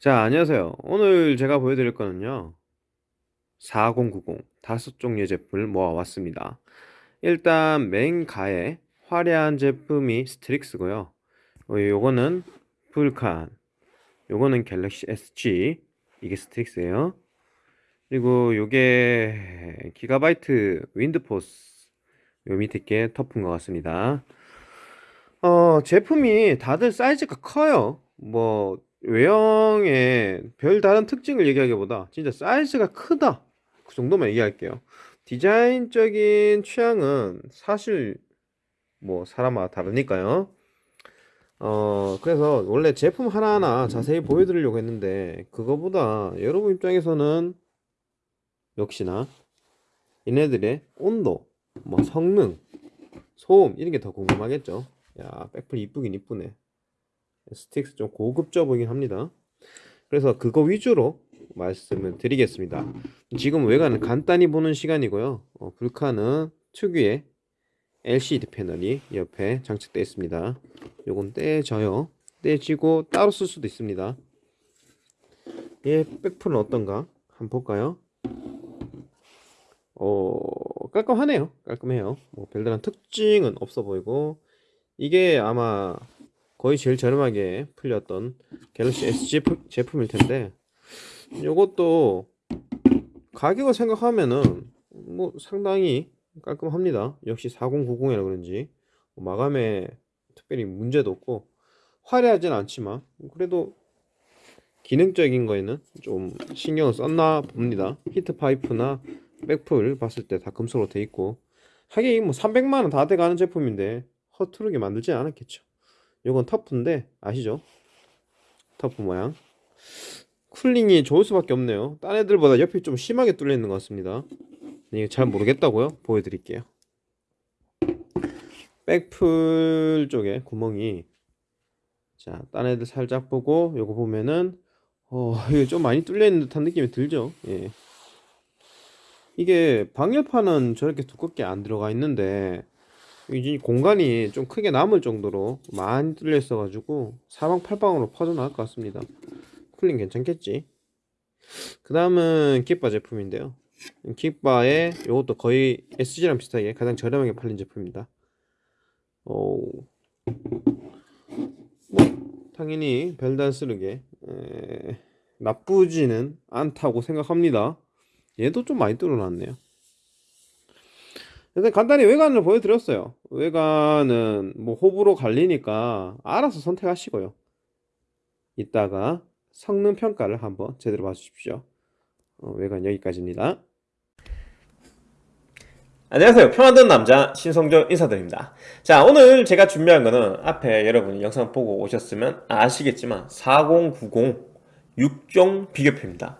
자, 안녕하세요. 오늘 제가 보여드릴 거는요. 4090 다섯 종류의 제품을 모아왔습니다. 일단 맨 가에 화려한 제품이 스트릭스고요. 어, 요거는 불칸, 요거는 갤럭시 SG, 이게 스트릭스예요. 그리고 요게 기가바이트 윈드포스, 요 밑에 게 터프인 것 같습니다. 어, 제품이 다들 사이즈가 커요. 뭐 외형의 별다른 특징을 얘기하기보다 진짜 사이즈가 크다. 그 정도만 얘기할게요. 디자인적인 취향은 사실 뭐 사람마다 다르니까요. 어 그래서 원래 제품 하나하나 자세히 보여드리려고 했는데 그거보다 여러분 입장에서는 역시나 얘네들의 온도 뭐 성능 소음 이런 게 더 궁금하겠죠? 야 백플 이쁘긴 이쁘네 스트릭스 좀 고급져 보이긴 합니다. 그래서 그거 위주로 말씀을 드리겠습니다. 지금 외관은 간단히 보는 시간이고요. 어, 불칸은 특유의 LCD 패널이 옆에 장착되어 있습니다. 요건 떼져요. 떼지고 따로 쓸 수도 있습니다. 얘 백플은 어떤가? 한번 볼까요? 어 깔끔하네요. 깔끔해요. 뭐 별다른 특징은 없어 보이고 이게 아마 거의 제일 저렴하게 풀렸던 갤럭시 S 제품, 일 텐데 이것도 가격을 생각하면은 뭐 상당히 깔끔합니다. 역시 4090이라 그런지. 마감에 특별히 문제도 없고 화려하진 않지만 그래도 기능적인 거에는 좀 신경을 썼나 봅니다. 히트 파이프나 백플 봤을 때 다 금속으로 돼 있고 하긴 뭐 300만원 다 돼가는 제품인데 허투루게 만들지 않았겠죠 이건 터프인데 아시죠? 터프 모양 쿨링이 좋을 수밖에 없네요 딴 애들보다 옆이 좀 심하게 뚫려 있는 것 같습니다 이게 잘 모르겠다고요? 보여드릴게요 백플 쪽에 구멍이 자, 딴 애들 살짝 보고 요거 보면은 어, 이게 좀 많이 뚫려 있는 듯한 느낌이 들죠? 예. 이게 방열판은 저렇게 두껍게 안 들어가 있는데 이 공간이 좀 크게 남을 정도로 많이 뚫려 있어 가지고 사방팔방으로 퍼져나갈 것 같습니다. 쿨링 괜찮겠지? 그 다음은 킥바 제품인데요. 킥바에 이것도 거의 SG랑 비슷하게 가장 저렴하게 팔린 제품입니다. 오. 뭐 당연히 별단스르게 에... 나쁘지는 않다고 생각합니다. 얘도 좀 많이 뚫어놨네요 일단 간단히 외관을 보여드렸어요. 외관은 뭐 호불호 갈리니까 알아서 선택하시고요. 이따가 성능 평가를 한번 제대로 봐주십시오. 어, 외관 여기까지입니다. 안녕하세요. 평화든 남자 신성조 인사드립니다. 자 오늘 제가 준비한 거는 앞에 여러분이 영상 보고 오셨으면 아시겠지만 4090 6종 비교표입니다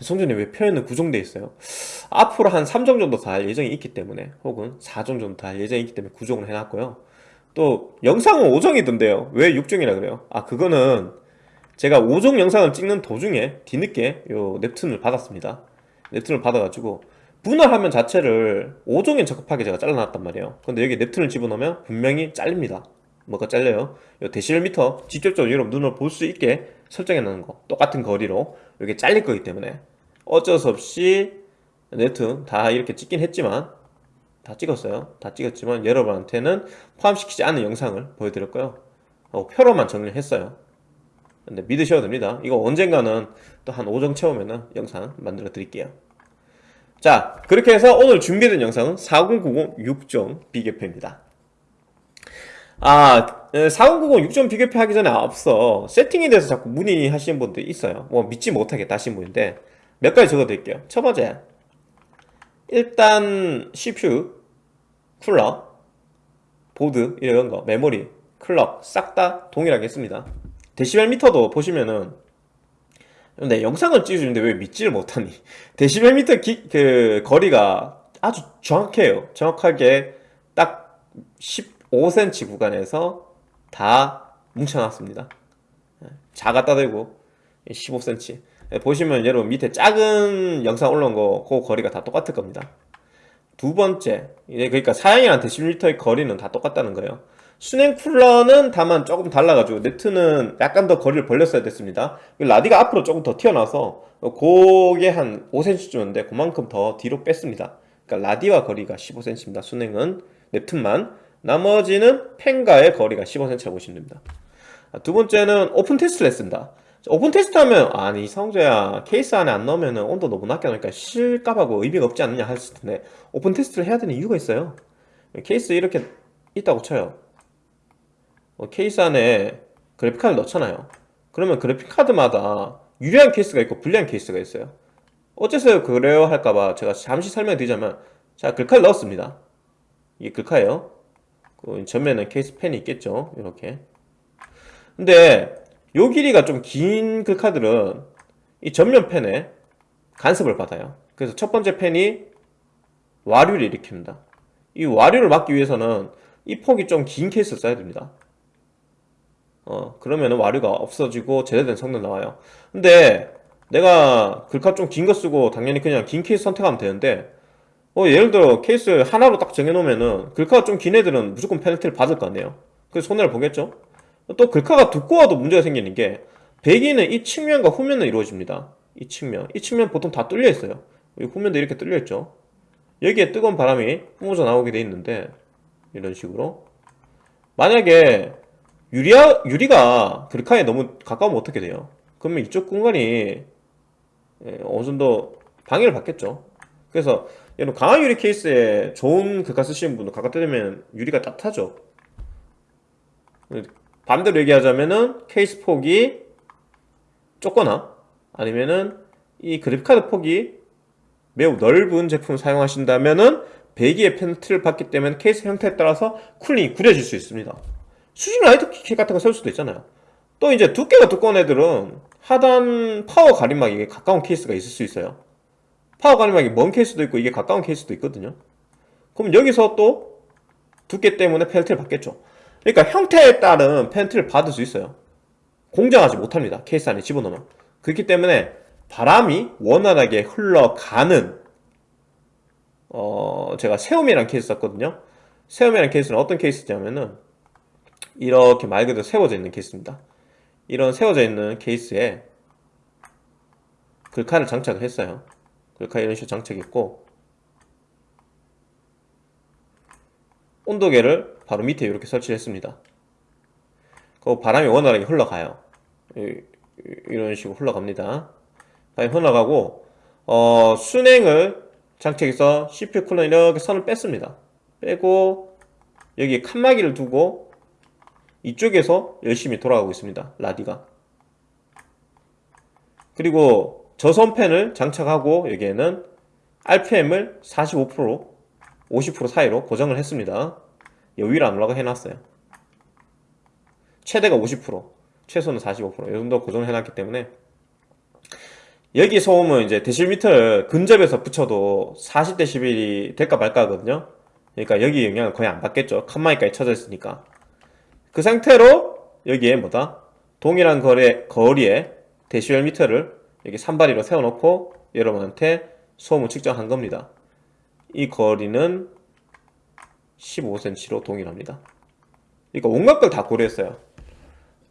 성준이 왜 표현은 구종되어 있어요? 앞으로 한 3종 정도 더 할 예정이 있기 때문에 혹은 4종 정도 더 할 예정이 있기 때문에 구종을 해놨고요. 또 영상은 5종이던데요. 왜 6종이라 그래요? 아 그거는 제가 5종 영상을 찍는 도중에 뒤늦게 요 넵툰을 받았습니다. 넵툰을 받아가지고 분할 화면 자체를 5종에 적합하게 제가 잘라놨단 말이에요. 근데 여기 넵툰을 집어넣으면 분명히 잘립니다. 뭐가 잘려요? 요 데시벨 미터 직접적으로 여러분 눈으로 볼 수 있게 설정해 놓은 거. 똑같은 거리로 이게 잘릴 거기 때문에 어쩔 수 없이 네트 다 이렇게 찍긴 했지만 다 찍었어요. 다 찍었지만 여러분한테는 포함시키지 않은 영상을 보여드렸고요. 어, 표로만 정리를 했어요. 근데 믿으셔도 됩니다. 이거 언젠가는 또 한 5정 채우면은 영상 만들어 드릴게요. 자 그렇게 해서 오늘 준비된 영상은 4090 6종 비교표입니다. 아 4090 6점 비교표 하기 전에 앞서 세팅에 대해서 자꾸 문의하시는 분들이 있어요. 뭐 믿지 못하겠다 하시는 분인데 몇 가지 적어드릴게요. 첫 번째 일단 CPU, 쿨러, 보드 이런 거 메모리, 클럭 싹 다 동일하게 했습니다. 데시벨 미터도 보시면은 근데 영상을 찍어주는데 왜 믿지를 못하니? 데시벨 미터 기, 그 거리가 아주 정확해요. 정확하게 딱 15cm 구간에서 다 뭉쳐놨습니다. 작았다 대고 15cm 보시면 여러분 밑에 작은 영상 올라온 거 그 거리가 다 똑같을 겁니다. 두 번째 그러니까 사양이랑 데시밀터의 거리는 다 똑같다는 거예요. 수냉 쿨러는 다만 조금 달라가지고 넵튠은 약간 더 거리를 벌렸어야 됐습니다. 라디가 앞으로 조금 더 튀어나와서 그게 한 5cm쯤인데 그만큼 더 뒤로 뺐습니다. 그러니까 라디와 거리가 15cm입니다 수냉은. 넵튠만 나머지는 팬과의 거리가 15cm라고 보시면 됩니다. 아, 두 번째는 오픈 테스트를 했습니다. 오픈 테스트 하면 아니 이성재야 케이스 안에 안 넣으면 온도 너무 낮게 나오니까 실값하고 의미가 없지 않느냐 하실 텐데 오픈 테스트를 해야 되는 이유가 있어요. 케이스 이렇게 있다고 쳐요. 어, 케이스 안에 그래픽카드 넣잖아요. 그러면 그래픽카드마다 유리한 케이스가 있고 불리한 케이스가 있어요. 어째서 그래요 할까봐 제가 잠시 설명드리자면 자 글카를 넣었습니다. 이게 글카예요. 그 전면에 케이스 팬이 있겠죠. 이렇게. 근데 요 길이가 좀긴 글카들은 이 전면 팬에 간섭을 받아요. 그래서 첫 번째 팬이 와류를 일으킵니다. 이 와류를 막기 위해서는 이 폭이 좀 긴 케이스를 써야 됩니다. 어 그러면 와류가 없어지고 제대로 된 성능 나와요. 근데 내가 글카 좀 긴 거 쓰고 당연히 그냥 긴 케이스 선택하면 되는데 어 예를 들어 케이스 하나로 딱 정해놓으면은 글카가 좀 긴 애들은 무조건 페널티를 받을 거 아니에요. 그래서 손해를 보겠죠? 또 글카가 두꺼워도 문제가 생기는 게 배기는 이 측면과 후면은 이루어집니다. 이 측면. 이 측면 보통 다 뚫려 있어요. 이 후면도 이렇게 뚫려 있죠. 여기에 뜨거운 바람이 뿜어져 나오게 돼 있는데 이런 식으로. 만약에 유리야, 유리가 글카에 너무 가까우면 어떻게 돼요? 그러면 이쪽 공간이 예, 어느 정도 방해를 받겠죠. 그래서 여러분 강한 유리 케이스에 좋은 글카 쓰시는 분은 가깝게 되면 유리가 따뜻하죠. 반대로 얘기하자면은 케이스 폭이 좁거나 아니면은 이 그래픽카드 폭이 매우 넓은 제품을 사용하신다면은 배기의 페널티를 받기 때문에 케이스 형태에 따라서 cooling이 구려질 수 있습니다. 수직 riser kit 같은 거 세울 수도 있잖아요. 또 이제 두께가 두꺼운 애들은 하단 파워 가림막이 가까운 케이스가 있을 수 있어요 파워 가림막이 먼 케이스도 있고 이게 가까운 케이스도 있거든요. 그럼 여기서 또 두께 때문에 페널티를 받겠죠. 그러니까 형태에 따른 페널티를 받을 수 있어요. 공정하지 못합니다. 케이스 안에 집어넣으면. 그렇기 때문에 바람이 원활하게 흘러가는 어 제가 세움이라는 케이스 썼거든요. 세움이라는 케이스는 어떤 케이스냐면은 이렇게 말 그대로 세워져 있는 케이스입니다. 이런 세워져 있는 케이스에 글카를 장착을 했어요 글카 이런 식으로 장착했고 온도계를 바로 밑에 이렇게 설치를 했습니다. 그 바람이 원활하게 흘러가요. 이- 이런 식으로 흘러갑니다. 바람이 흘러가고 어, 순행을 장착해서 CPU 쿨러 이렇게 선을 뺐습니다. 빼고 여기 칸막이를 두고 이쪽에서 열심히 돌아가고 있습니다. 라디가. 그리고 저선팬을 장착하고 여기에는 RPM을 45% 50% 사이로 고정을 했습니다. 여기를 안 올라가 해놨어요. 최대가 50% 최소는 45%이 정도 고정을 해놨기 때문에 여기 소음은 이제 데시미터를 근접해서 붙여도 40dB이 될까 말까 하거든요. 그러니까 여기 영향을 거의 안 받겠죠. 칸마이까지 쳐져 있으니까. 그 상태로 여기에 뭐다? 동일한 거리, 거리에 데시벨 미터를 여기 산발이로 세워놓고 여러분한테 소음을 측정한 겁니다. 이 거리는 15cm로 동일합니다. 그러니까 온갖 걸 다 고려했어요.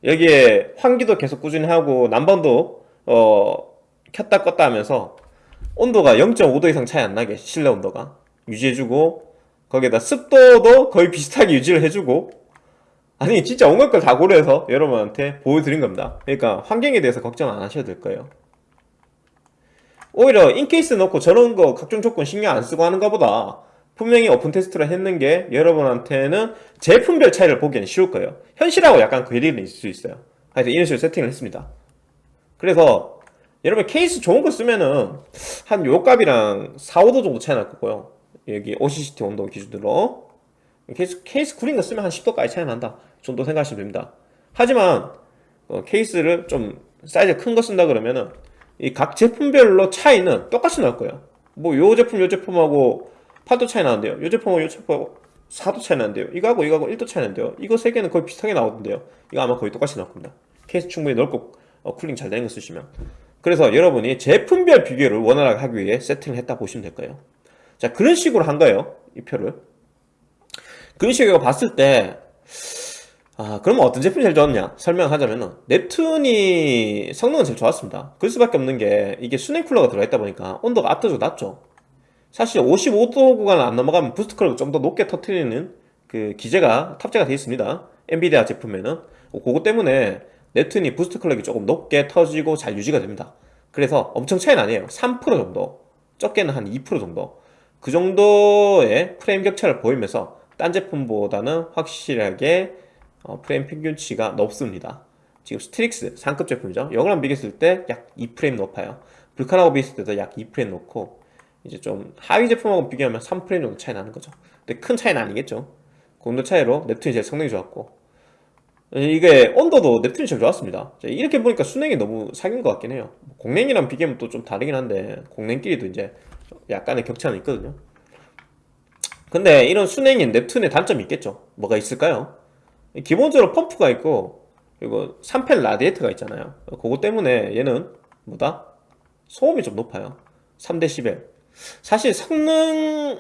여기에 환기도 계속 꾸준히 하고 난방도 어 켰다 껐다 하면서 온도가 0.5도 이상 차이 안 나게 실내 온도가. 유지해주고 거기에다 습도도 거의 비슷하게 유지를 해주고. 아니 진짜 온갖 걸 다 고려해서 여러분한테 보여드린 겁니다. 그러니까 환경에 대해서 걱정 안 하셔도 될 거예요 오히려 in-case 넣고 저런 거 각종 조건 신경 안 쓰고 하는 것보다. 분명히 오픈 테스트를 했는 게 여러분한테는 제품별 차이를 보기에는 쉬울 거예요. 현실하고 약간 괴리는 있을 수 있어요. 하여튼 이런 식으로 세팅을 했습니다. 그래서 여러분 케이스 좋은 거 쓰면은 한 요 값이랑 4, 5도 정도 차이 날 거고요. 여기 OCCT 온도 기준으로. 케이스, 케이스 구린 거 쓰면 한 10도까지 차이 난다. 이 정도 생각하시면 됩니다. 하지만 어, 케이스를 좀 사이즈 큰 거 쓴다 그러면은 이 각 제품별로 차이는 똑같이 날 거예요. 뭐 요 제품 요 제품하고 8도 차이 나는데요. 요 제품하고 요 제품하고 4도 차이 나는데요. 이거하고 이거하고 1도 차이 나는데요. 이거 세 개는 거의 비슷하게 나오던데요. 이거 아마 거의 똑같이 나올 겁니다. 케이스 충분히 넓고 어, cooling 잘 되는 거 쓰시면. 그래서 여러분이 제품별 비교를 원활하게 하기 위해 세팅을 했다 보시면 될 거예요. 자 그런 식으로 한 거예요. 이 표를. 그런 식으로 봤을 때 아, 그러면 어떤 제품이 제일 좋았냐? 설명하자면은, Neptune이 성능은 제일 좋았습니다. 그럴 수밖에 없는 게, 이게 수냉 쿨러가 들어가 있다 보니까 온도가 압도적으로 낮죠. 사실 55도 구간을 안 넘어가면 boost clock을 좀 더 높게 터트리는 그 기제가 탑재가 되어 있습니다. 엔비디아 제품에는. 그거 때문에 Neptune이 boost clock이 조금 높게 터지고 잘 유지가 됩니다. 그래서 엄청 차이는 아니에요. 3% 정도. 적게는 한 2% 정도. 그 정도의 프레임 격차를 보이면서 딴 제품보다는 확실하게 어, 프레임 평균치가 높습니다. 지금 Strix 상급 제품이죠. 이거랑 비교했을 때 약 2프레임 높아요. Vulcan하고 비했을 때도 약 2프레임 높고 이제 좀 하위 제품하고 비교하면 3프레임 정도 차이 나는 거죠. 근데 큰 차이는 아니겠죠. 그 정도 차이로 넵툰이 제일 성능이 좋았고 이게 온도도 넵툰이 제일 좋았습니다. 자, 이렇게 보니까 순행이 너무 사귄 것 같긴 해요. 공냉이랑 비교하면 또 좀 다르긴 한데 공냉끼리도 이제 약간의 격차는 있거든요. 근데 이런 순행인 넵툰의 단점이 있겠죠. 뭐가 있을까요? 기본적으로 펌프가 있고 그리고 3펜 라디에이터가 있잖아요. 그거 때문에 얘는 뭐다? 소음이 좀 높아요. 3dB. 사실 성능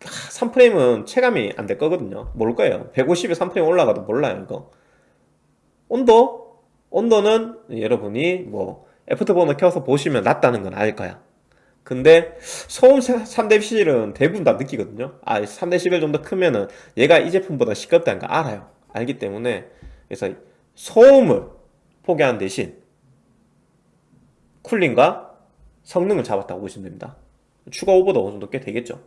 3프레임은 체감이 안 될 거거든요. 모를 거예요. 150에 3프레임 올라가도 몰라요, 이거. 온도? 온도는 여러분이 뭐 Afterburner 켜서 보시면 낮다는 건 알 거야. 근데 소음 3dB는 대부분 다 느끼거든요. 아, 3dB 정도 크면은 얘가 이 제품보다 시끄럽다는 거 알아요. 알기 때문에 그래서 소음을 포기하는 대신 쿨링과 성능을 잡았다고 보시면 됩니다. 추가 오버도 어느 정도 꽤 되겠죠.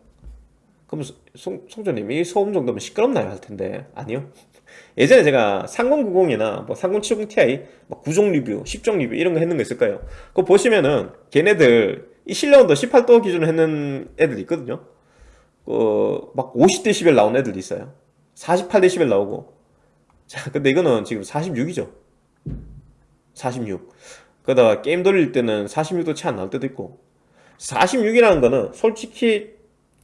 그럼 송, 송조님 이 소음 정도면 시끄럽나요? 할 텐데 아니요. 예전에 제가 3090이나 뭐 3070ti 막 9종 리뷰, 10종 리뷰 이런 거 했는 거 있을 거예요. 그거 보시면은 걔네들 이 실내온도 18도 기준으로 했는 애들 있거든요. 그막 50dB 나온 애들도 있어요. 48dB 나오고. 자, 근데 이거는 지금 46이죠. 46. 그러다가 게임 돌릴 때는 46도 채 안 나올 때도 있고. 46이라는 거는 솔직히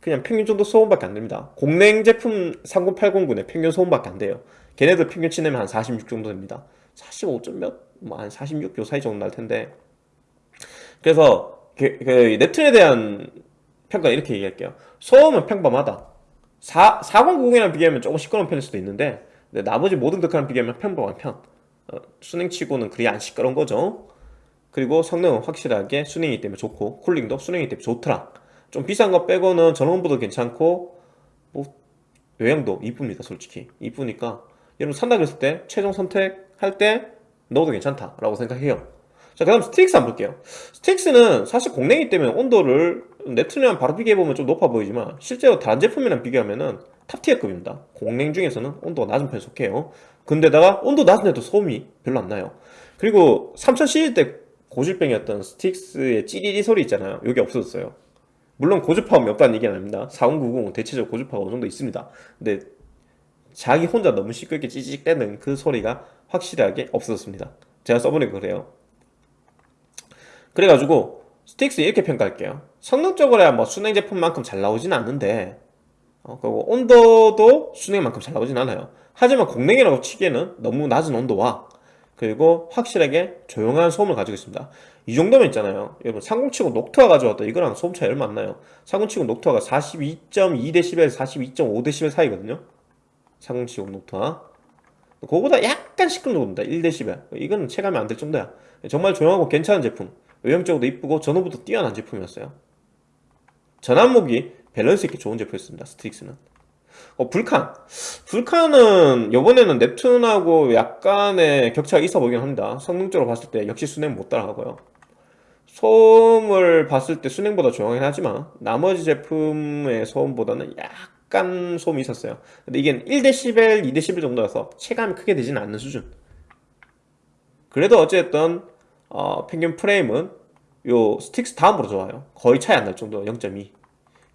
그냥 평균 정도 소음밖에 안 됩니다. 공냉 제품 30809의 평균 소음밖에 안 돼요. 걔네들 평균 치 내면 한 46 정도 됩니다. 45점 몇? 뭐 한 46, 요 사이 정도 날 텐데. 그래서 그, 그 넵툰에 대한 평가 이렇게 얘기할게요. 소음은 평범하다. 4, 4090이랑 비교하면 조금 시끄러운 편일 수도 있는데 근데 나머지 모든 덕화랑 비교하면 평범한 편. 어, 순행치고는 그리 안 시끄러운 거죠. 그리고 성능은 확실하게 순행이기 때문에 좋고 쿨링도 순행이기 때문에 좋더라. 좀 비싼 거 빼고는 전원부도 괜찮고 뭐 외형도 이쁩니다 솔직히 이쁘니까 여러분 산다 그랬을 때 최종 선택할 때 넣어도 괜찮다 라고 생각해요 자 그 다음 Strix 한번 볼게요 Strix는 사실 공랭이기 때문에 온도를 Neptune이랑 바로 비교해보면 좀 높아 보이지만 실제로 다른 제품이랑 비교하면은 top tier급입니다. 공랭 중에서는 온도가 낮은 편에 속해요. 근데다가 온도 낮은데도 소음이 별로 안 나요. 그리고 3000 시리즈 때 고질병이었던 Strix의 찌리리 소리 있잖아요. 여기 없어졌어요. 물론 고주파음이 없다는 얘기는 아닙니다. 4090은 대체적으로 고주파가 어느 정도 있습니다. 근데 자기 혼자 너무 시끄럽게 찌직대는 그 소리가 확실하게 없어졌습니다. 제가 써보니까 그래요. 그래가지고 스틱스 이렇게 평가할게요. 성능적으로야 뭐 순행 제품만큼 잘 나오진 않는데 어, 그리고 온도도 순행만큼 잘 나오진 않아요. 하지만 공랭이라고 치기에는 너무 낮은 온도와 그리고 확실하게 조용한 소음을 가지고 있습니다. 이 정도면 있잖아요. 여러분 3070 녹투아 가져왔다. 이거랑 소음 차이 얼마 안 나요. 3070 녹투아가 42.2dB 42.5dB 사이거든요. 3070 Noctua 그거보다 약간 시끄러운 정도입니다 1dB 이거는 체감이 안 될 정도야. 정말 조용하고 괜찮은 제품. 외형적으로도 이쁘고 전원부도 뛰어난 제품이었어요. 전 항목이 밸런스 있게 좋은 제품이었습니다 Strix는 어, Vulcan. Vulcan은 요번에는 Neptune하고 약간의 격차가 있어 보이긴 합니다. 성능적으로 봤을 때 역시 수냉 못 따라가고요. 소음을 봤을 때 수냉보다 조용하긴 하지만 나머지 제품의 소음보다는 약간 소음이 있었어요. 근데 이게 1dB, 2dB 정도여서 체감이 크게 되지는 않는 수준. 그래도 어쨌든 어, 평균 프레임은 요 Strix 다음으로 좋아요. 거의 차이 안 날 정도 0.2.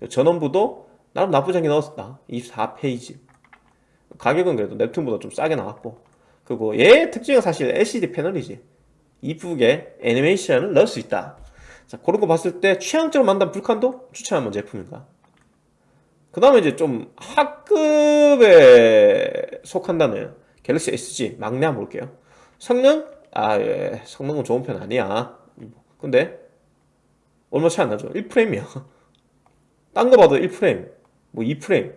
전원부도 나름 나쁘지 않게 넣었다. 24 phase. 가격은 그래도 Neptune보다 좀 싸게 나왔고 그리고 얘 특징은 사실 LCD 패널이지. 이쁘게 애니메이션을 넣을 수 있다. 자 그런 거 봤을 때 취향적으로 만든 Vulcan도 추천하는 제품인가 그 다음에 이제 좀 하급에 속한다는 갤럭시 SG 막내 한번 볼게요. 성능? 아 예. 성능은 좋은 편 아니야. 근데 얼마 차이 안 나죠. 1프레임이야 딴 거 봐도 1프레임. 뭐 2프레임.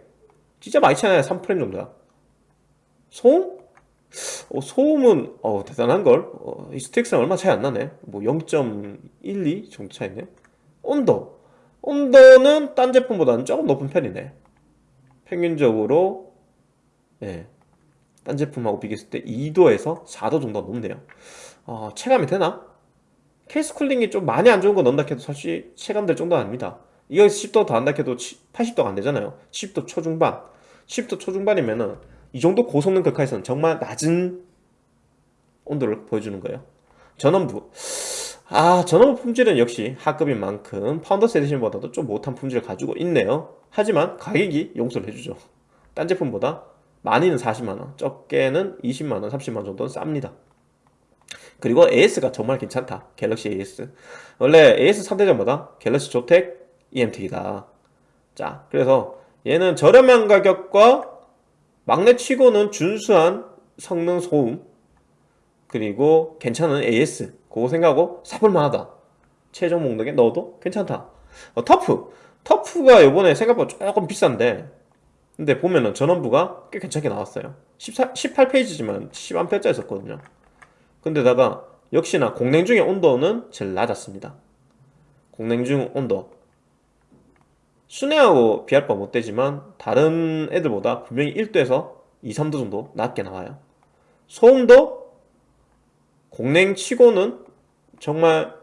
진짜 많이 차이나요. 3프레임 정도야. 소음? 어, 소음은 어, 대단한걸. 어, 이 스틱스랑 얼마 차이 안 나네. 뭐 0.12 정도 차이네. 온도. 온도는 딴 제품보다는 조금 높은 편이네. 평균적으로 예, 딴 제품하고 비교했을 때 2도에서 4도 정도 높네요. 어, 체감이 되나? 케이스 쿨링이 좀 많이 안 좋은 거 넣는다 해도 사실 체감될 정도는 아닙니다 이거 10도 더 한다 해도 80도가 안 되잖아요. 10도 초중반. 10도 초중반이면은 이 정도 고성능 극화에서는 정말 낮은 온도를 보여주는 거예요. 전원부. 아 전원부 품질은 역시 하급인 만큼 Founders Edition보다도 좀 못한 품질을 가지고 있네요. 하지만 가격이 용서를 해주죠. 딴 제품보다 많이는 40만원 적게는 20만원 30만원 정도는 쌉니다. 그리고 AS가 정말 괜찮다. 갤럭시 AS 원래 AS 3대장보다 갤럭시 조텍 이엠텍이다. 자 그래서 얘는 저렴한 가격과 막내 치고는 준수한 성능 소음 그리고 괜찮은 AS 그거 생각하고 사볼만하다. 최종 목록에 넣어도 괜찮다. 어, 터프. 터프가 요번에 생각보다 조금 비싼데 근데 보면은 전원부가 꽤 괜찮게 나왔어요. 14, 18페이지지만 10A짜리 썼거든요. 근데다가 역시나 공냉 중의 온도는 제일 낮았습니다. 공냉 중 온도 순회하고 비할 바 못되지만 다른 애들보다 분명히 1도에서 2, 3도 정도 낮게 나와요. 소음도 공냉 치고는 정말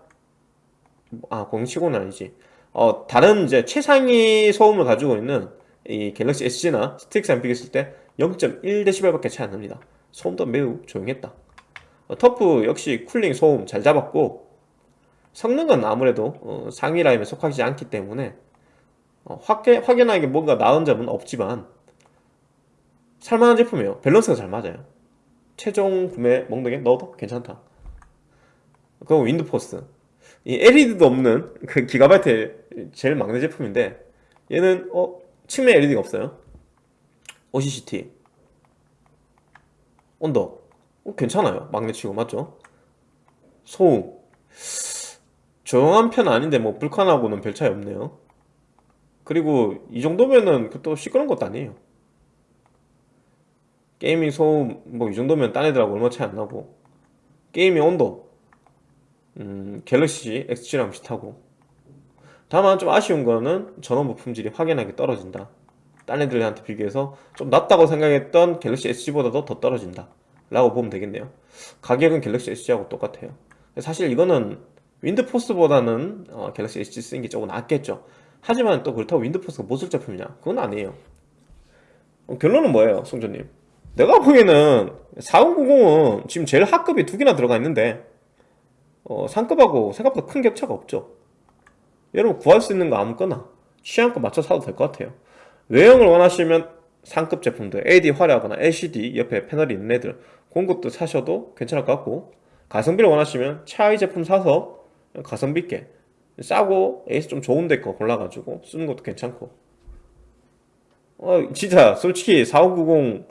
아 공냉 치고는 아니지. 어 다른 이제 최상위 소음을 가지고 있는 이 갤럭시 SG나 Strix랑 비교했을 때 0.1dB 밖에 차이 안 납니다. 소음도 매우 조용했다. 어, TUF 역시 cooling 소음 잘 잡았고 성능은 아무래도 어, 상위 라인에 속하지 않기 때문에 어, 확해, 확연하게 뭔가 나은 점은 없지만 살만한 제품이에요. 밸런스가 잘 맞아요. 최종 구매 목록에 넣어도 괜찮다. 그리고 윈드포스. 이 LED도 없는 그 기가바이트의 제일 막내 제품인데 얘는 어 측면 LED가 없어요. OCCT 온도 어, 괜찮아요. 막내치고 맞죠? 소음. 조용한 편 아닌데 뭐 불칸하고는 별 차이 없네요 그리고 이 정도면은 그또 시끄러운 것도 아니에요. gaming 소음 뭐 이 정도면 딴 애들하고 얼마 차이 안 나고. gaming 온도. 음, 갤럭시 X7랑 비슷하고. 다만 좀 아쉬운 거는 전원 부 품질이 확연하게 떨어진다. 딴 애들한테 비교해서 좀 낮다고 생각했던 갤럭시 S10보다도 더 떨어진다. 라고 보면 되겠네요. 가격은 갤럭시 S10하고 똑같아요. 사실 이거는 윈드포스보다는 어, 갤럭시 S10 쓰는 게 조금 낫겠죠 하지만 또 그렇다고 윈드포스가 못 쓸 제품이냐? 그건 아니에요. 어, 결론은 뭐예요 송조님? 내가 보기에는 4090은 지금 제일 하급이 두 개나 들어가 있는데 어, 상급하고 생각보다 큰 격차가 없죠. 여러분 구할 수 있는 거 아무거나 취향껏 맞춰 사도 될 것 같아요. 외형을 원하시면 상급 제품들 AD 화려하거나 LCD 옆에 패널이 있는 애들 것도 사셔도 괜찮을 것 같고 가성비를 원하시면 차이 제품 사서 가성비 있게 싸고 에이스 좀 좋은 데거 골라가지고 쓰는 것도 괜찮고. 어 진짜 솔직히 4590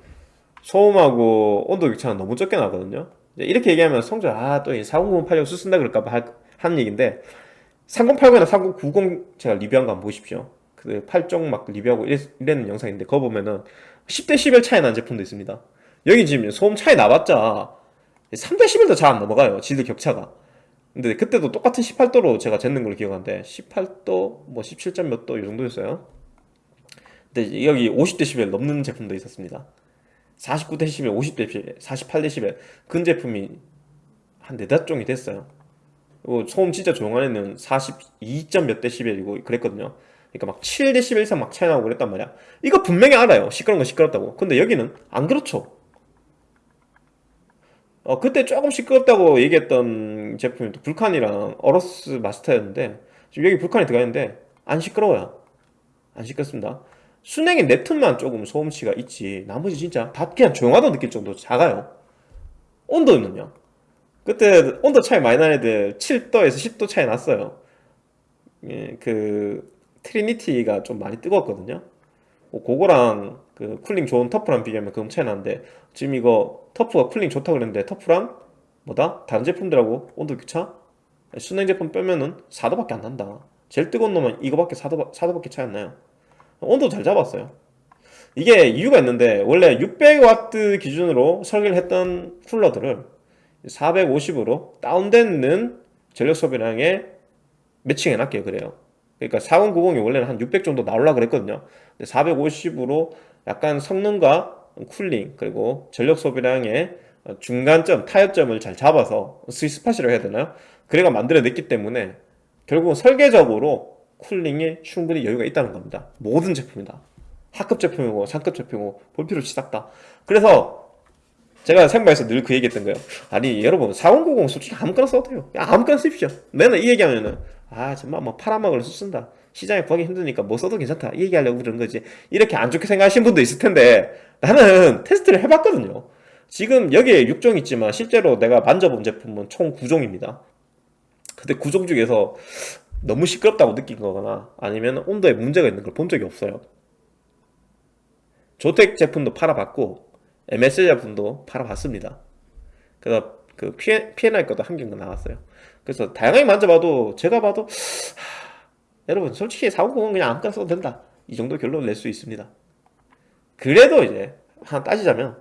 소음하고 온도 격차는 너무 적게 나거든요. 이렇게 얘기하면 성적 아또 4090 팔려고 쓴다 그럴까봐 하는 얘기인데 3080이나 3090 제가 리뷰한 거 한번 보십시오. 그 8종 막 리뷰하고 이랬, 이랬는 영상인데 그거 보면은 10대 11 차이 나는 제품도 있습니다. 여기 지금 소음 차이 나봤자 3대 11도 잘 안 넘어가요. 지들 격차가 근데 그때도 똑같은 18도로 제가 쟀는 걸로 기억하는데 18도 뭐 17점 몇 도 이 정도였어요. 근데 여기 50dB 넘는 제품도 있었습니다. 49dB, 50dB, 48dB 근 제품이 한 네다섯 종이 됐어요. 그리고 소음 진짜 조용한 애는 42점 몇 데시벨이고 그랬거든요. 그러니까 막 7dB 이상 막 차이 나고 그랬단 말이야. 이거 분명히 알아요. 시끄러운 건 시끄럽다고. 근데 여기는 안 그렇죠 어, 그때 조금 시끄럽다고 얘기했던 제품이 또 불칸이랑 어로스 마스터였는데 지금 여기 불칸이 들어가 있는데 안 시끄러워요. 안 시끄럽습니다. 순행의 네트만 조금 소음치가 있지. 나머지 진짜 다 그냥 조용하다고 느낄 정도로 작아요. 온도는요. 그때 온도 차이 많이 나는 애들 7도에서 10도 차이 났어요. 예, 그 트리니티가 좀 많이 뜨거웠거든요. 뭐 그거랑 그 쿨링 좋은 터프랑 비교하면 그럼 차이 나는데 지금 이거 터프가 쿨링 좋다고 그랬는데 터프랑 뭐다? 다른 제품들하고 온도 교차? 수냉 제품 빼면은 4도밖에 안 난다. 제일 뜨거운 놈은 이거밖에 4도, 4도밖에 차이 안 나요. 온도 잘 잡았어요. 이게 이유가 있는데 원래 600W 기준으로 설계를 했던 쿨러들을 450으로 다운되는 전력 소비량에 매칭해 놨게요 그래요. 그러니까 4090이 원래는 한 600 정도 나오려고 그랬거든요. 450으로 약간 성능과 쿨링 그리고 전력 소비량의 중간점 타협점을 잘 잡아서 스위스팟이라고 해야 되나요? 그래가 만들어냈기 때문에 결국은 설계적으로 쿨링에 충분히 여유가 있다는 겁니다. 모든 제품이다. 하급 제품이고 상급 제품이고 볼 필요 없이 싹다. 그래서 제가 생방에서 늘 그 얘기했던 거예요. 아니 여러분 4090 솔직히 아무거나 써도 돼요? 야, 아무거나 쓰십시오. 맨날 이 얘기하면은 아 정말 뭐 팔아먹을 수 쓴다 시장에 구하기 힘드니까 뭐 써도 괜찮다. 이 얘기하려고 그런 거지. 이렇게 안 좋게 생각하시는 분도 있을 텐데 나는 테스트를 해봤거든요. 지금 여기에 6종 있지만 실제로 내가 만져본 제품은 총 9종입니다. 근데 9종 중에서 너무 시끄럽다고 느낀 거거나 아니면 온도에 문제가 있는 걸 본 적이 없어요. 조텍 제품도 팔아봤고 MS 제품도 팔아봤습니다. 그래서 그 P&I 것도 한 개가 나왔어요. 그래서 다양하게 만져봐도 제가 봐도 하, 여러분 솔직히 490은 그냥 아무거나 써도 된다. 이 정도 결론을 낼 수 있습니다. 그래도 이제 하나 따지자면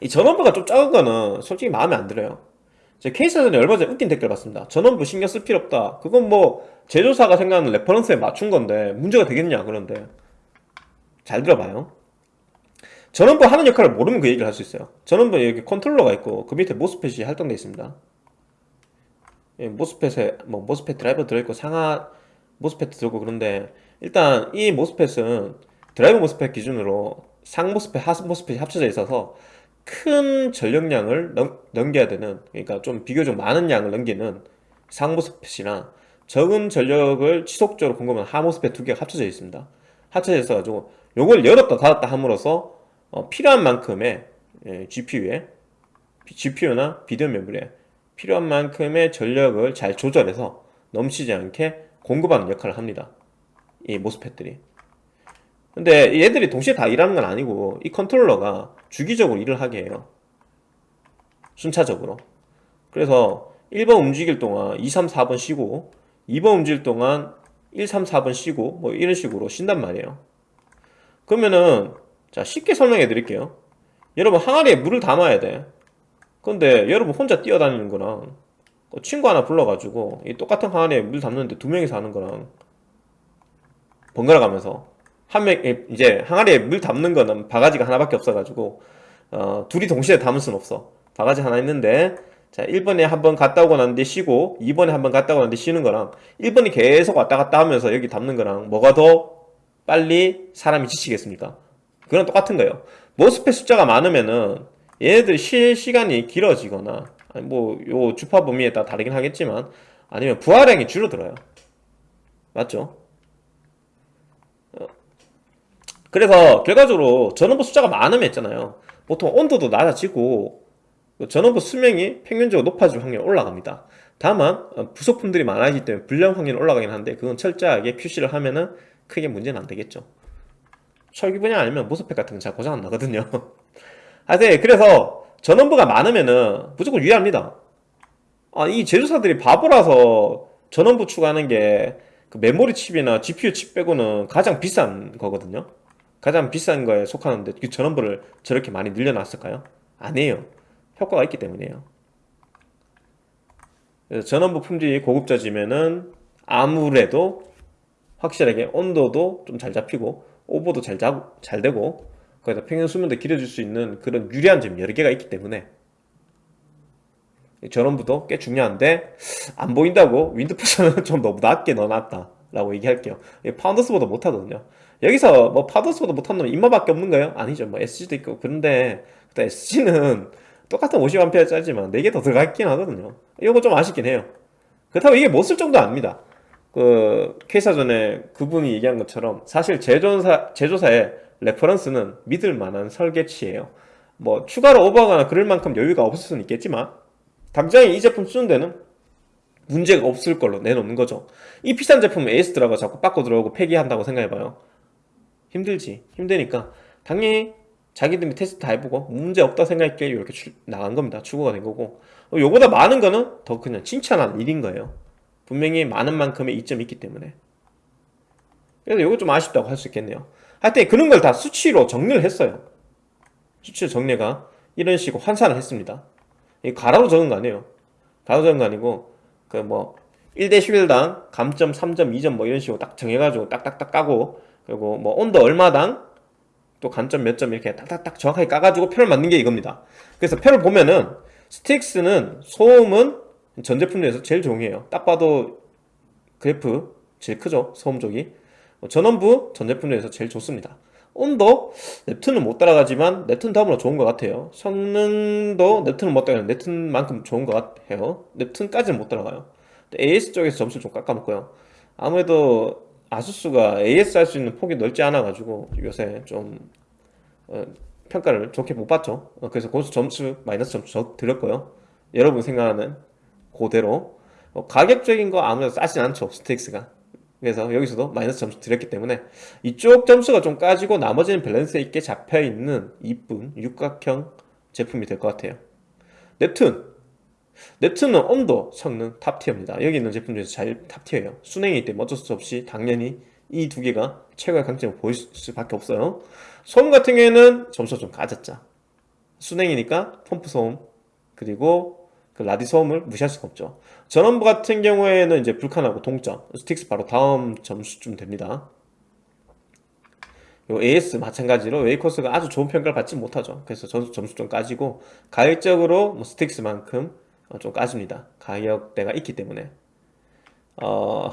이 전원부가 좀 작은 거는 솔직히 마음에 안 들어요. 제 케이스전에 얼마 전에 웃긴 댓글 봤습니다. 전원부 신경 쓸 필요 없다. 그건 뭐 제조사가 생각하는 reference에 맞춘 건데 문제가 되겠냐 그런데. 잘 들어봐요. 전원부 하는 역할을 모르면 그 얘기를 할 수 있어요. 전원부에 여기 컨트롤러가 있고 그 밑에 MOSFET이 할당되어 있습니다. 예, MOSFET에 뭐 MOSFET 드라이버 들어있고 상하 MOSFET 들어있고 그런데 일단 이 MOSFET은 드라이버 MOSFET 기준으로 상 MOSFET, 하 MOSFET이 합쳐져 있어서 큰 전력량을 넘, 넘겨야 되는 그러니까 좀 비교적 많은 양을 넘기는 상 모스펫이나 적은 전력을 지속적으로 공급하는 하 모스펫 두 개가 합쳐져 있습니다. 합쳐져 있어 가지고 요걸 열었다 닫았다 함으로써 어, 필요한 만큼의 예, GPU에 GPU나 비디오 메모리에 필요한 만큼의 전력을 잘 조절해서 넘치지 않게 공급하는 역할을 합니다. 이 모스펫들이. 근데 얘들이 동시에 다 일하는 건 아니고 이 컨트롤러가 주기적으로 일을 하게 해요. 순차적으로. 그래서 1번 움직일 동안 2, 3, 4번 쉬고 2번 움직일 동안 1, 3, 4번 쉬고 뭐 이런 식으로 쉰단 말이에요. 그러면은 자 쉽게 설명해 드릴게요. 여러분 항아리에 물을 담아야 돼. 근데 여러분 혼자 뛰어다니는 거랑 그 친구 하나 불러가지고 이 똑같은 항아리에 물 담는데 두 명이서 하는 거랑 번갈아 가면서 한 명 이제 항아리에 물 담는 거는 바가지가 하나밖에 없어가지고 어, 둘이 동시에 담을 순 없어 바가지 하나 있는데 자 1번에 한 번 갔다 오고 난 뒤에 쉬고 2번에 한 번 갔다 오고 난 뒤에 쉬는 거랑 1번이 계속 왔다 갔다 하면서 여기 담는 거랑 뭐가 더 빨리 사람이 지치겠습니까? 그건 똑같은 거예요 모스펫 숫자가 많으면은 얘네들이 쉴 시간이 길어지거나 뭐 요 주파 범위에 따라 다르긴 하겠지만 아니면 부하량이 줄어들어요. 맞죠? 어. 그래서 결과적으로 전원부 숫자가 많으면 있잖아요. 보통 온도도 낮아지고 전원부 수명이 평균적으로 높아질 확률이 올라갑니다. 다만 어, 부속품들이 많아지기 때문에 불량 확률이 올라가긴 한데 그건 철저하게 QC를 하면은 크게 문제는 안 되겠죠. 설계 분야 아니면 모스펫 같은 건 잘 고장 안 나거든요. 하여튼 그래서 전원부가 많으면은 무조건 유리합니다. 아, 이 제조사들이 바보라서 전원부 추가하는 게 그 메모리 칩이나 GPU 칩 빼고는 가장 비싼 거거든요. 가장 비싼 거에 속하는데 그 전원부를 저렇게 많이 늘려놨을까요? 아니에요. 효과가 있기 때문이에요. 전원부 품질이 고급져지면은 아무래도 확실하게 온도도 좀 잘 잡히고 오버도 잘, 잡, 잘 되고 거기다 평균 수명도 길어질 수 있는 그런 유리한 점이 여러 개가 있기 때문에. 전원부도 꽤 중요한데 안 보인다고 윈드포스는 좀 너무 낮게 넣어놨다 라고 얘기할게요. 파운더스보다 못하거든요. 여기서 뭐 파운더스보다 못한 놈 인마밖에 없는 거예요? 아니죠. 뭐 SG도 있고. 그런데 SG는 똑같은 50A짜리지만 4개 더 들어갔긴 하거든요. 이거 좀 아쉽긴 해요. 그렇다고 이게 못 쓸 정도 아닙니다. 그 케이사 전에 그분이 얘기한 것처럼 사실 제조사, 제조사의 reference는 믿을 만한 설계치예요. 뭐 추가로 오버하거나 그럴 만큼 여유가 없을 수는 있겠지만 당장에 이 제품 쓰는 데는 문제가 없을 걸로 내놓는 거죠. 이 비싼 제품 에이스더라고 자꾸 바꿔 들어오고 폐기한다고 생각해봐요. 힘들지? 힘드니까. 당연히 자기들이 테스트 다 해보고 문제 없다 생각했기에 이렇게 출, 나간 겁니다. 추구가 된 거고. 요보다 많은 거는 더 그냥 칭찬한 일인 거예요. 분명히 많은 만큼의 이점이 있기 때문에. 그래서 이거 좀 아쉽다고 할 수 있겠네요 하여튼 그런 걸 다 수치로 정리를 했어요. 수치로 정리가 이런 식으로 환산을 했습니다. 이 가로로 적은 거 아니에요. 가로 적은 거 아니고 그 뭐 1대 11당 감점 3점 2점 뭐 이런 식으로 딱 정해가지고 딱딱딱 까고 그리고 뭐 온도 얼마당 또 간점 몇 점 이렇게 딱딱딱 정확하게 까가지고 표를 만든 게 이겁니다. 그래서 표를 보면은 스틱스는 소음은 전 제품 중에서 제일 종이에요. 딱 봐도 그래프 제일 크죠 소음 쪽이 뭐 전원부 전 제품 중에서 제일 좋습니다. 온도 넵툰은 못 따라가지만 넵툰 다음으로 좋은 것 같아요. 성능도 넵툰은 못 따라가요. 넵툰만큼 좋은 것 같아요. 넵툰까지는 못 따라가요. AS 쪽에서 점수를 좀 깎아먹고요. 아무래도 아수스가 AS 할 수 있는 폭이 넓지 않아 가지고 요새 좀 어, 평가를 좋게 못 받죠. 어, 그래서 고수 점수 마이너스 점수 저 드렸고요. 여러분 생각하는 그대로 어, 가격적인 거 아무래도 싸진 않죠 스틱스가. 그래서 여기서도 마이너스 점수 드렸기 때문에 이쪽 점수가 좀 까지고 나머지는 밸런스 있게 잡혀 있는 이쁜 육각형 제품이 될 것 같아요. 넵툰 넵툰은 온도 성능 top tier입니다. 여기 있는 제품 중에서 제일 top tier예요. 수냉이기 때문에 어쩔 수 없이 당연히 이 두 개가 최고의 강점을 보일 수밖에 없어요. 소음 같은 경우에는 점수가 좀 까졌죠. 수냉이니까 펌프 소음 그리고 그 라디 소음을 무시할 수가 없죠. 전원부 같은 경우에는 이제 불칸하고 동점, 스틱스 바로 다음 점수쯤 됩니다. 요 AS 마찬가지로 웨이코스가 아주 좋은 평가를 받지 못하죠. 그래서 점수, 점수 좀 까지고 가격적으로 뭐 스틱스만큼 어, 좀 까집니다. 가격대가 있기 때문에. 어,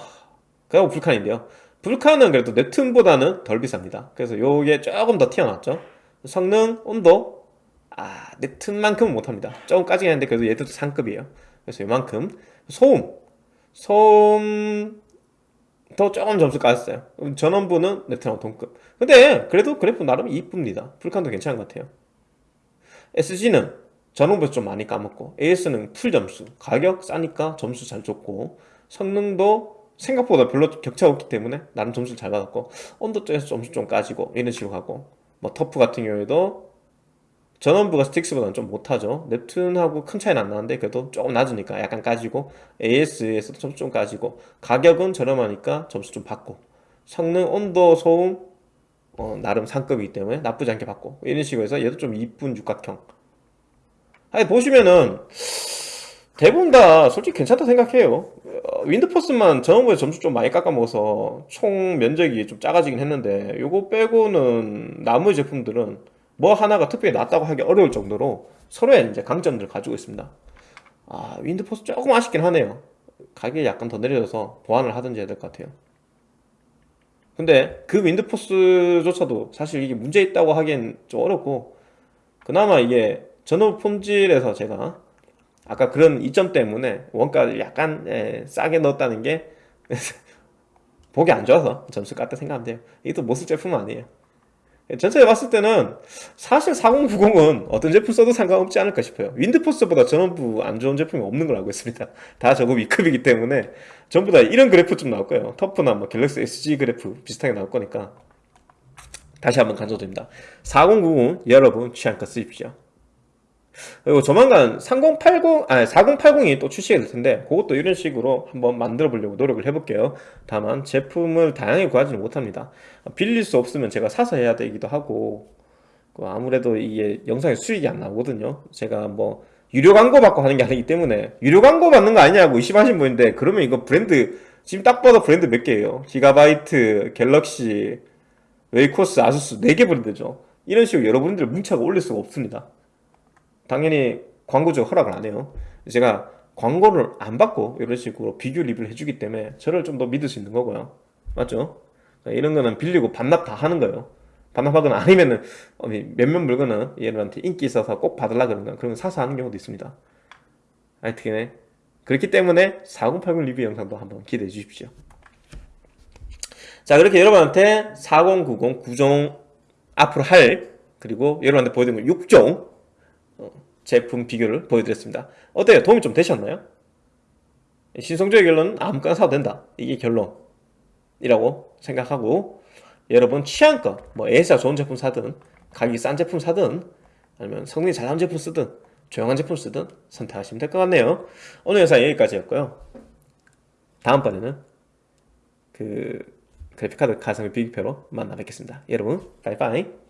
그리고 불칸인데요. 불칸은 그래도 넵툰보다는 덜 비쌉니다. 그래서 요게 조금 더 튀어나왔죠. 성능, 온도, 아, 넵툰만큼은 못합니다. 조금 까지긴 한데 그래도 얘도 상급이에요. 그래서 요만큼. 소음, 소음, 더 조금 점수 까졌어요. 전원부는 넵툰하고 동급. 근데 그래도 그래프 나름 이쁩니다. 불칸도 괜찮은 것 같아요. SG는 전원부에서 좀 많이 까먹고 AS는 풀 점수 가격 싸니까 점수 잘 줬고 성능도 생각보다 별로 격차가 없기 때문에 나름 점수를 잘 받았고 온도 쪽에서 점수 좀 까지고 이런 식으로 가고 뭐 터프 같은 경우에도 전원부가 스틱스보다는 좀 못하죠. 넵툰하고 큰 차이는 안 나는데 그래도 조금 낮으니까 약간 까지고 AS에서도 점수 좀 까지고 가격은 저렴하니까 점수 좀 받고 성능, 온도, 소음 어, 나름 상급이기 때문에 나쁘지 않게 받고 이런 식으로 해서 얘도 좀 이쁜 육각형. 아니 보시면은 대부분 다 솔직히 괜찮다 생각해요. 어, 윈드포스만 전원부에 점수 좀 많이 깎아먹어서 총 면적이 좀 작아지긴 했는데 요거 빼고는 나머지 제품들은 뭐 하나가 특별히 낫다고 하기 어려울 정도로 서로의 이제 강점들을 가지고 있습니다. 아 윈드포스 조금 아쉽긴 하네요. 가격이 약간 더 내려져서 보완을 하든지 해야 될 것 같아요. 근데 그 윈드포스조차도 사실 이게 문제 있다고 하기엔 좀 어렵고 그나마 이게 전원 품질에서 제가 아까 그런 이점 때문에 원가를 약간 예, 싸게 넣었다는 게 보기 안 좋아서 점수 깠다 생각하면 돼요. 이게 또못쓸 제품은 아니에요 전체에 봤을 때는 사실 4090은 어떤 제품 써도 상관없지 않을까 싶어요. 윈드포스보다 전원부 안 좋은 제품이 없는 걸 알고 있습니다. 다 저거 위급이기 때문에 전부 다 이런 그래프 좀 나올 거예요. 터프나 뭐 갤럭시 SG 그래프 비슷하게 나올 거니까 다시 한번 강조드립니다. 4090 여러분 취향껏 쓰십시오 그리고 조만간 3080, 아니 4080이 또 출시가 될 텐데 그것도 이런 식으로 한번 만들어 보려고 노력을 해볼게요. 다만 제품을 다양하게 구하지는 못합니다. 빌릴 수 없으면 제가 사서 해야 되기도 하고 그 아무래도 이게 영상에 수익이 안 나오거든요. 제가 뭐 유료 광고 받고 하는 게 아니기 때문에 유료 광고 받는 거 아니냐고 의심하신 분인데 그러면 이거 브랜드 지금 딱 봐도 브랜드 몇 개예요? 기가바이트, 갤럭시, 웨이코스, 아수스 4개 브랜드죠. 이런 식으로 여러분들 문자가 올릴 수가 없습니다 당연히 광고적 허락을 안 해요. 제가 광고를 안 받고 이런 식으로 비교 리뷰를 해주기 때문에 저를 좀 더 믿을 수 있는 거고요. 맞죠? 이런 거는 빌리고 반납 다 하는 거예요. 반납하거나 아니면은 어, 몇몇 물건은 얘들한테 인기 있어서 꼭 받으려 그러는 그런 거 사서 하는 경우도 있습니다. 하여튼 그렇기 때문에 4080 리뷰 영상도 한번 기대해 주십시오. 자 그렇게 여러분한테 4090 9종 앞으로 할 그리고 여러분한테 보여드린 거 6종 제품 비교를 보여드렸습니다. 어때요? 도움이 좀 되셨나요? 신성조의 결론은 아무거나 사도 된다. 이게 결론이라고 생각하고 여러분 취향껏 뭐 AS가 좋은 제품 사든 가격이 싼 제품 사든 아니면 성능이 잘 나온 제품 쓰든 조용한 제품 쓰든 선택하시면 될 것 같네요. 오늘 영상 여기까지였고요. 다음번에는 그 그래픽카드 가성비 비교표로 만나 뵙겠습니다. 여러분, 바이바이.